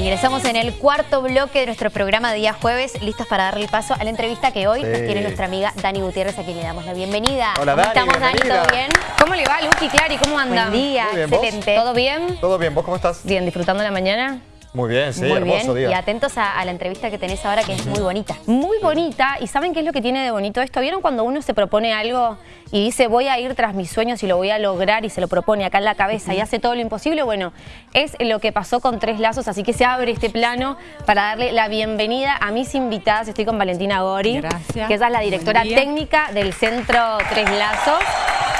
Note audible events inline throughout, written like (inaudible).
Ingresamos en el cuarto bloque de nuestro programa de día jueves, listos para darle paso a la entrevista que hoy nos tiene nuestra amiga Dani Gutiérrez, a quien le damos la bienvenida. Hola, ¿Cómo Dani, estamos, Dani? ¿Todo bien? ¿Cómo le va, Luqui, Clary? ¿Cómo anda? Buen día, Muy bien, ¿vos? excelente. ¿Todo bien? ¿Todo bien? ¿Vos cómo estás? Bien, disfrutando la mañana. Muy bien, sí, muy hermoso bien. día. Y atentos a, a la entrevista que tenés ahora, que es muy bonita. Muy bonita. ¿Y saben qué es lo que tiene de bonito esto? ¿Vieron cuando uno se propone algo y dice voy a ir tras mis sueños y lo voy a lograr y se lo propone acá en la cabeza y hace todo lo imposible? Bueno, es lo que pasó con Tres Lazos, así que se abre este plano para darle la bienvenida a mis invitadas. Estoy con Valentina Gori, Gracias. que ella es la directora técnica del Centro Tres Lazos.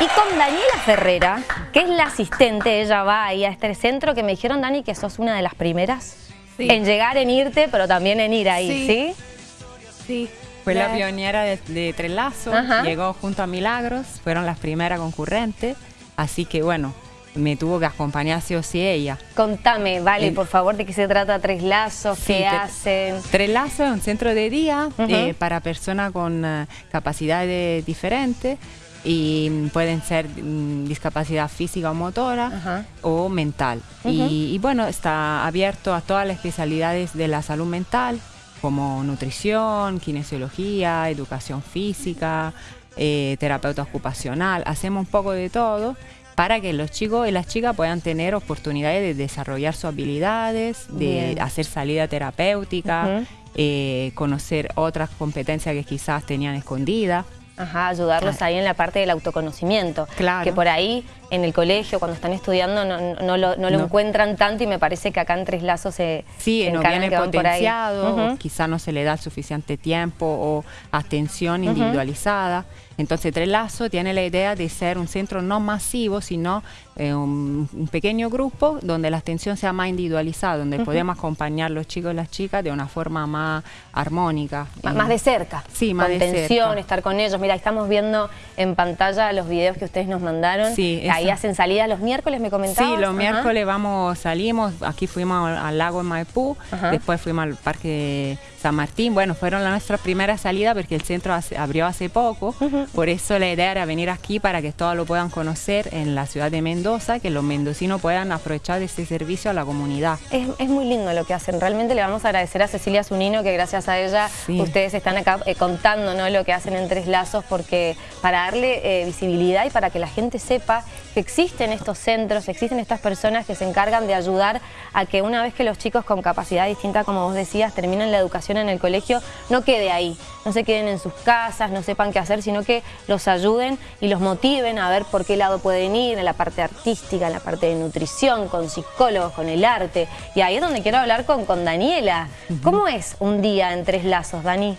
Y con Daniela Ferrera, que es la asistente, ella va ahí a este centro, que me dijeron, Dani, que sos una de las primeras Sí. en llegar, en irte, pero también en ir ahí, ¿sí? Sí. Sí. Fue la La- pionera de, de Tres Lazos, Ajá. llegó junto a Milagros, fueron las primeras concurrentes, así que bueno, me tuvo que acompañar sí o sí ella. Contame, vale, Eh, por favor, de qué se trata Tres Lazos, Sí, qué te- hacen. Tres Lazos es un centro de día eh, para personas con eh, capacidades diferentes y pueden ser mm, discapacidad física o motora Ajá. o mental. y, y bueno, está abierto a todas las especialidades de la salud mental, como nutrición, kinesiología, educación física, eh, terapeuta ocupacional. Hacemos un poco de todo para que los chicos y las chicas puedan tener oportunidades de desarrollar sus habilidades, de Bien. hacer salida terapéutica, eh, conocer otras competencias que quizás tenían escondidas. Ajá, ayudarlos ahí en la parte del autoconocimiento. Claro. Que por ahí, en el colegio, cuando están estudiando, no, lo, no lo No. encuentran tanto y me parece que acá en Tres Lazos se, Sí, se no viene potenciado, Ujú. o quizá no se le da suficiente tiempo o atención individualizada. Entonces, Tres Lazos tiene la idea de ser un centro no masivo, sino eh, un, un pequeño grupo donde la atención sea más individualizada, donde podemos acompañar los chicos y las chicas de una forma más armónica. M- Eh, Más de cerca. Sí, más con de tensión, cerca. estar con ellos. Mira, estamos viendo en pantalla los videos que ustedes nos mandaron. Sí, Ahí hacen salidas los miércoles, me comentabas. Sí, los Ajá. miércoles vamos, salimos, aquí fuimos al, al lago en Maipú, Ajá. después fuimos al Parque San Martín, bueno, fueron la nuestra primera salida porque el centro hace- abrió hace poco, por eso la idea era venir aquí para que todos lo puedan conocer en la ciudad de Mendoza, que los mendocinos puedan aprovechar este servicio a la comunidad. Es, es muy lindo lo que hacen. Realmente le vamos a agradecer a Cecilia Zunino que gracias a ella Sí. ustedes están acá eh, contando ¿no? lo que hacen en Tres Lazos porque para darle eh, visibilidad y para que la gente sepa que existen estos centros, existen estas personas que se encargan de ayudar a que una vez que los chicos con capacidad distinta, como vos decías, terminen la educación en el colegio, no quede ahí, no se queden en sus casas, no sepan qué hacer, sino que los ayuden y los motiven a ver por qué lado pueden ir, en la parte artística, en la parte de nutrición, con psicólogos, con el arte. Y ahí es donde quiero hablar con, con Daniela. ¿Cómo es un día en Tres Lazos, Dani?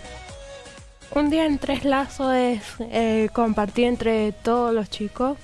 Un día en Tres Lazos es eh, compartir entre todos los chicos,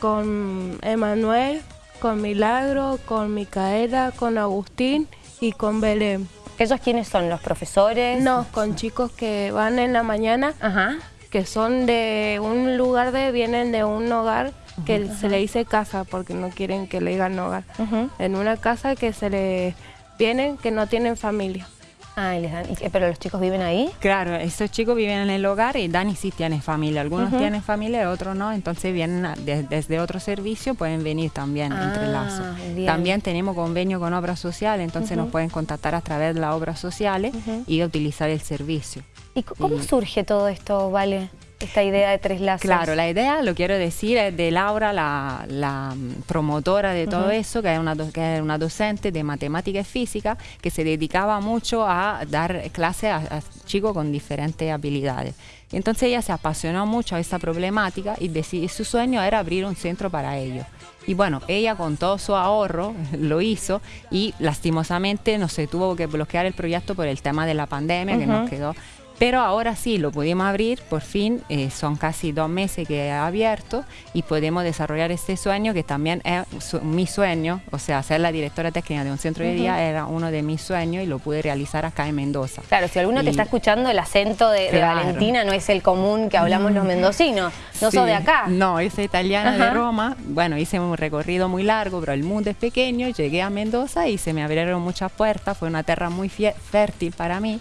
con Emanuel, con Milagro, con Micaela, con Agustín y con Belén. ¿Ellos quiénes son? ¿Los profesores? No, con chicos que van en la mañana, Ajá. que son de un lugar de, vienen de un hogar que se le dice casa porque no quieren que le digan hogar. Ujú. En una casa que se le vienen que no tienen familia. Ah, les dan- ¿Pero los chicos viven ahí? Claro, estos chicos viven en el hogar y Dani sí tiene familia. Algunos tienen familia, otros no. Entonces vienen a- de- desde otro servicio, pueden venir también entre Ah, lazos. bien. También tenemos convenio con obras sociales, entonces nos pueden contactar a través de las obras sociales y utilizar el servicio. ¿Y cómo Y- surge todo esto, Vale? Esta idea de Tres Lazos. Claro, la idea, lo quiero decir, es de Laura, la, la, promotora de todo eso, que es, una, que es una docente de matemática y física, que se dedicaba mucho a dar clases a, a chicos con diferentes habilidades. Entonces ella se apasionó mucho a esta problemática y deci- su sueño era abrir un centro para ellos. Y bueno, ella con todo su ahorro (laughs) lo hizo y lastimosamente no se tuvo que bloquear el proyecto por el tema de la pandemia que nos quedó pero ahora sí, lo pudimos abrir, por fin, eh, son casi dos meses que ha abierto y podemos desarrollar este sueño que también es su- mi sueño, o sea, ser la directora técnica de un centro de día era uno de mis sueños y lo pude realizar acá en Mendoza. Claro, si alguno te Y- está escuchando, el acento de, de Claro. Valentina no es el común que hablamos los mendocinos. No Sí. sos de acá. No, soy italiana de. Roma. Bueno, hice un recorrido muy largo, pero el mundo es pequeño. Llegué a Mendoza y se me abrieron muchas puertas. Fue una tierra muy fértil para mí.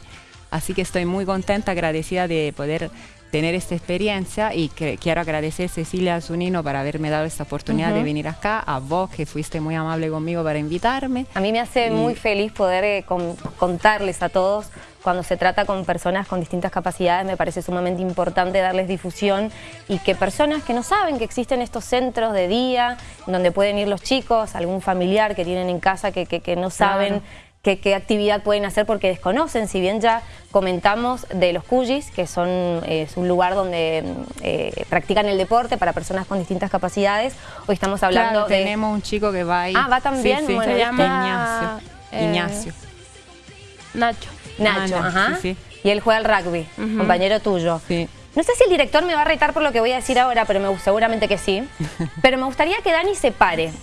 Así que estoy muy contenta, agradecida de poder tener esta experiencia y que, quiero agradecer a Cecilia Zunino por haberme dado esta oportunidad de venir acá, a vos que fuiste muy amable conmigo para invitarme. A mí me hace muy feliz poder eh, contarles a todos cuando se trata con personas con distintas capacidades me parece sumamente importante darles difusión y que personas que no saben que existen estos centros de día donde pueden ir los chicos, algún familiar que tienen en casa que, que, no saben qué, actividad pueden hacer porque desconocen, si bien ya comentamos de los cuyis, que son es un lugar donde eh, practican el deporte para personas con distintas capacidades, hoy estamos hablando de... tenemos un chico que va ahí. Ah, va también, se llama... Ignacio. Eh, Nacho. Nacho, ajá. Y él juega al rugby, compañero tuyo. Sí. No sé si el director me va a retar por lo que voy a decir ahora, pero me, seguramente que sí. (laughs) Pero me gustaría que Dani se pare.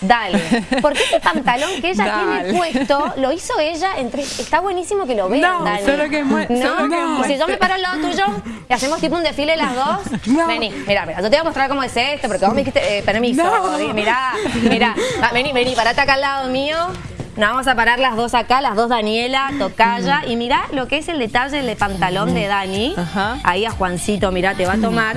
Dale. Porque ese pantalón que ella tiene puesto, lo hizo ella entre... Está buenísimo que lo vean, Dani. Solo que ¿No? Solo que si yo me paro al lado tuyo y hacemos tipo un desfile las dos. (laughs) Vení, mira, mira, yo te voy a mostrar cómo es esto, porque vos me dijiste, eh, permiso. Mirá, mirá. vení, vení, parate acá al lado mío. Nos vamos a parar las dos acá, las dos Daniela, Tocaya. Y mirá lo que es el detalle del pantalón de Dani. Ahí a Juancito, mirá, te va a tomar.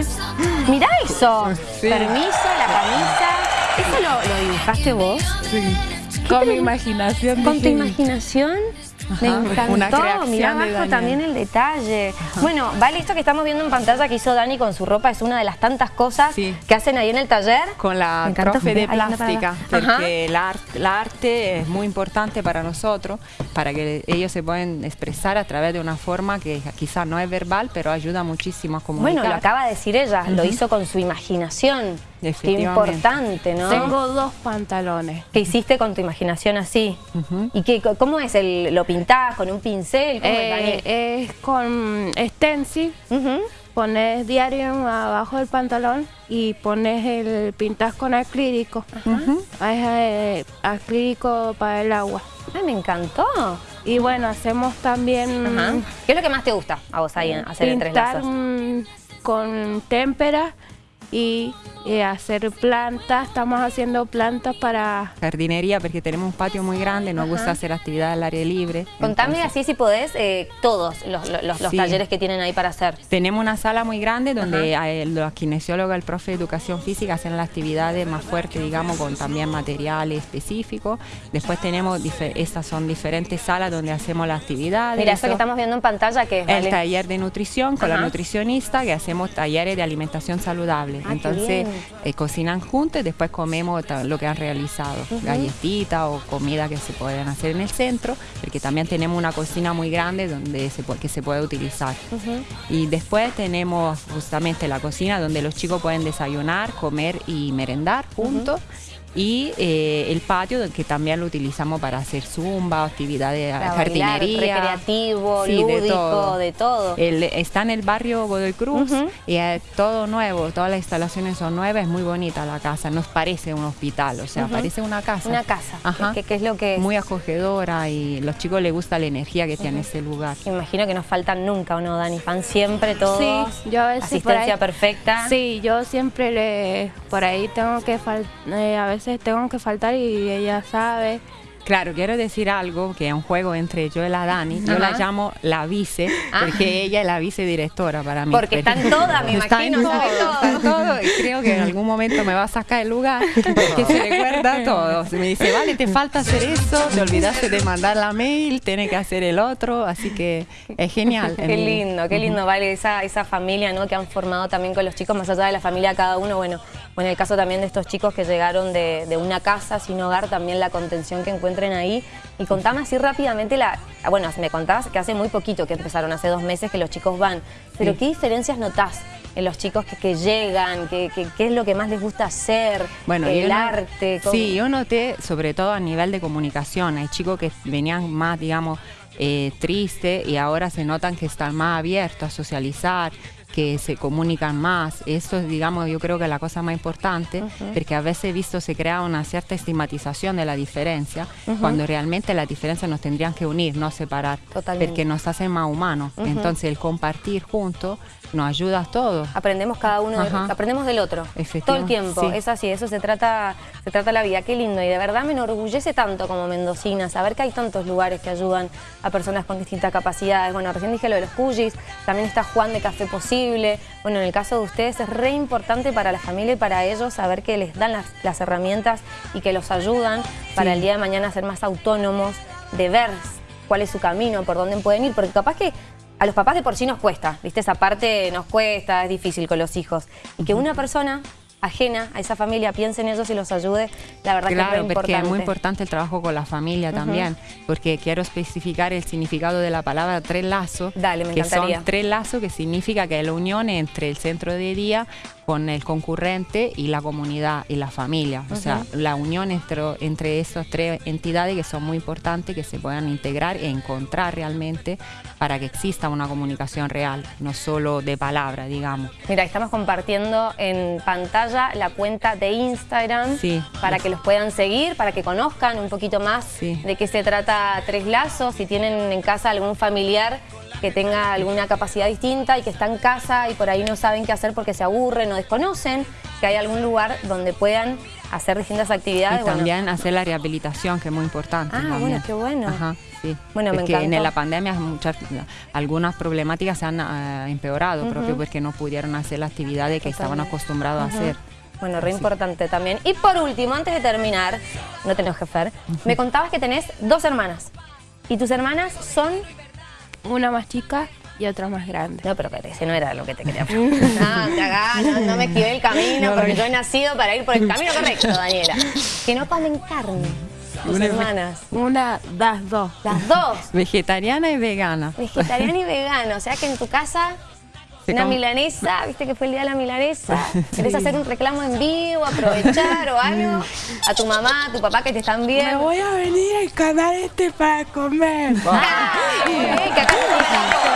Mirá eso. Permiso, la camisa. ¿Eso lo, lo dibujaste vos? Sí. Con mi imaginación. ¿Con tu imaginación? Me encantó, mirá abajo también el detalle. Bueno, vale, esto que estamos viendo en pantalla que hizo Dani con su ropa es una de las tantas cosas que hacen ahí en el taller. Con la profe de plástica, porque el, arte es muy importante para nosotros, para que ellos se puedan expresar a través de una forma que quizás no es verbal, pero ayuda muchísimo a comunicar. Bueno, lo acaba de decir ella, lo hizo con su imaginación. Qué importante, ¿no? Tengo dos pantalones. ¿Qué hiciste con tu imaginación así? ¿Y qué, cómo es? El, ¿Lo pintás con un pincel? Eh, es, con stencil. Pones diario abajo del pantalón y pones el pintas con acrílico. Es eh, acrílico para el agua. Ay, me encantó. Y bueno, hacemos también... ¿Qué es lo que más te gusta a vos ahí hacer lazos? con témpera y eh, hacer plantas, estamos haciendo plantas para... Jardinería, porque tenemos un patio muy grande, nos gusta hacer actividad al aire libre. Contame así si podés eh, todos los, talleres que tienen ahí para hacer. Tenemos una sala muy grande donde eh, los kinesiólogos, el profe de educación física hacen las actividades más fuertes, digamos, con también materiales específicos. Después tenemos, estas son diferentes salas donde hacemos las actividades. Mira, esto que estamos viendo en pantalla, que es? El taller de nutrición con la nutricionista, que hacemos talleres de alimentación saludable. Ah, Entonces, eh, cocinan juntos y después comemos lo que han realizado, galletitas o comida que se pueden hacer en el centro, porque también tenemos una cocina muy grande donde se que se puede utilizar. Y después tenemos justamente la cocina donde los chicos pueden desayunar, comer y merendar juntos y eh, el patio que también lo utilizamos para hacer zumba, actividades de jardinería. recreativo, lúdico, de todo. está en el barrio Godoy Cruz y es todo nuevo, todas las instalaciones son nuevas, es muy bonita la casa, nos parece un hospital, o sea, parece una casa. Una casa, Ajá. ¿Qué, es lo que es? Muy acogedora y los chicos les gusta la energía que tiene ese lugar. imagino que no faltan nunca, ¿o no, Dani? Van siempre todos, sí, yo a asistencia perfecta. Sí, yo siempre le, por ahí tengo que, eh, a veces tengo que faltar y ella sabe. Claro, quiero decir algo que es un juego entre yo y la Dani. Yo la llamo la vice, ah. porque ella es la vicedirectora para mí. Porque están todas, me imagino, todo. creo que en (laughs) algún momento me va a sacar el lugar, porque se recuerda todo. Me dice, vale, te falta hacer eso, te olvidaste de mandar la mail, tiene que hacer el otro, así que es genial. Qué lindo, qué lindo, vale, esa, esa familia ¿no? que han formado también con los chicos, más allá de la familia cada uno, bueno, en el caso también de estos chicos que llegaron de, de una casa sin hogar, también la contención que encuentran ahí. Y contame así rápidamente, la bueno, me contabas que hace muy poquito que empezaron, hace dos meses que los chicos van, pero ¿qué diferencias notás en los chicos que, llegan? ¿Qué, es lo que más les gusta hacer? Bueno, el arte. Sí, yo noté, sobre todo a nivel de comunicación, hay chicos que venían más, digamos, eh, tristes y ahora se notan que están más abiertos a socializar, que se comunican más. Eso es, digamos, yo creo que es la cosa más importante, porque a veces he visto se crea una cierta estigmatización de la diferencia, cuando realmente las diferencias nos tendrían que unir, no separar, porque nos hacen más humanos. Entonces el compartir juntos nos ayuda a todos. Aprendemos cada uno, aprendemos del otro, todo el tiempo, es así, eso se trata, se trata la vida, qué lindo, y de verdad me enorgullece tanto como mendocina, saber que hay tantos lugares que ayudan a personas con distintas capacidades, bueno, recién dije lo de los cuyis, también está Juan de Café Posible, posible. Bueno, en el caso de ustedes es re importante para la familia y para ellos saber que les dan las, las herramientas y que los ayudan para el día de mañana ser más autónomos, de ver cuál es su camino, por dónde pueden ir, porque capaz que a los papás de por sí nos cuesta, ¿viste? Esa parte nos cuesta, es difícil con los hijos. Y que una persona ajena a esa familia piense en ellos y los ayude, la verdad que es muy importante. porque es muy importante. el trabajo con la familia también, porque quiero especificar el significado de la palabra tres lazos, Dale, me que son tres lazos que significa que es la unión entre el centro de día con el concurrente y la comunidad y la familia. O sea, la unión entre, entre esas tres entidades que son muy importantes, que se puedan integrar e encontrar realmente para que exista una comunicación real, no solo de palabra, digamos. Mira, estamos compartiendo en pantalla la cuenta de Instagram para que los puedan seguir, para que conozcan un poquito más de qué se trata Tres Lazos, si tienen en casa algún familiar que tenga alguna capacidad distinta y que está en casa y por ahí no saben qué hacer porque se aburren o desconocen, que hay algún lugar donde puedan hacer distintas actividades. Y también hacer la rehabilitación, que es muy importante. Ah, bueno, qué bueno. Ajá, sí. Bueno, porque en la pandemia muchas, algunas problemáticas se han eh, empeorado, propio porque no pudieron hacer la actividades que estaban acostumbrados a hacer. Bueno, re importante también. Y por último, antes de terminar, no tenés jefer, me contabas que tenés dos hermanas. ¿Y tus hermanas son una más chica y otra más grande. No, pero ese no era lo que te quería (laughs) preguntar. no, te hagas, no, me esquivé el camino porque yo he nacido para ir por el camino correcto, Daniela. Que no comen carne. Tus hermanas. Una, las dos. Las dos. Vegetariana y vegana. Vegetariana y vegana. O sea que en tu casa una milanesa, viste que fue el día de la milanesa. (laughs) ¿Querés hacer un reclamo en vivo, aprovechar o algo? A tu mamá, a tu papá que te están viendo. Me voy a venir al canal este para comer. (laughs) Ah, que acá (laughs)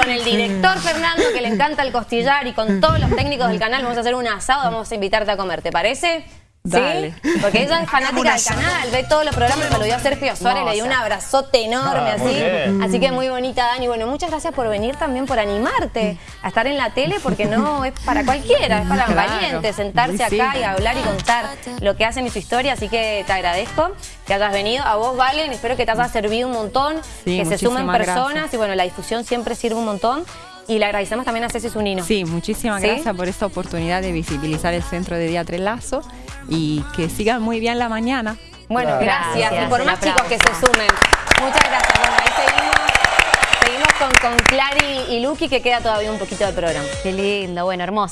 con el director Fernando, que le encanta el costillar, y con todos los técnicos del canal vamos a hacer un asado, vamos a invitarte a comer, ¿te parece? Dale. Porque ella es fanática del canal, ve todos los programas, me lo dio a Sergio Suárez, le dio un abrazote enorme ah, así. Así que muy bonita, Dani. Bueno, muchas gracias por venir también, por animarte a estar en la tele, porque no (laughs) es para cualquiera, es para los valientes, sentarse acá y hablar y contar lo que hacen y su historia. Así que te agradezco que hayas venido. A vos, Valen, espero que te haya servido un montón, que se sumen personas y bueno, la difusión siempre sirve un montón. Y le agradecemos también a Ceci Zunino. Sí, muchísimas gracias por esta oportunidad de visibilizar el centro de Día Lazo y que sigan muy bien la mañana. Bueno, gracias. Y por más chicos que se sumen. Muchas gracias. Bueno, ahí seguimos. Seguimos con, con Clary y Lucky que queda todavía un poquito de programa. Qué lindo, bueno, hermoso.